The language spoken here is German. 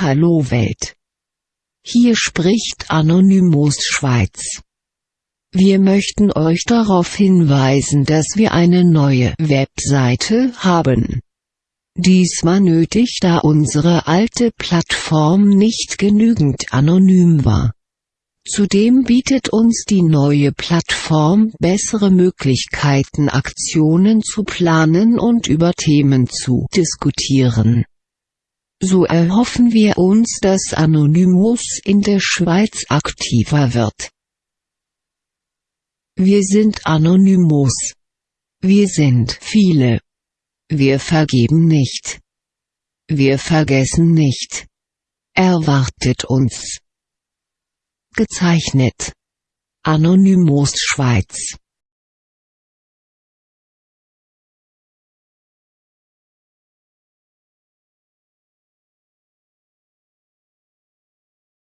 Hallo Welt. Hier spricht Anonymous Schweiz. Wir möchten euch darauf hinweisen, dass wir eine neue Webseite haben. Diesmal nötig, da unsere alte Plattform nicht genügend anonym war. Zudem bietet uns die neue Plattform bessere Möglichkeiten Aktionen zu planen und über Themen zu diskutieren. So erhoffen wir uns dass Anonymous in der Schweiz aktiver wird. Wir sind Anonymous. Wir sind viele. Wir vergeben nicht. Wir vergessen nicht. Erwartet uns. Gezeichnet. Anonymous Schweiz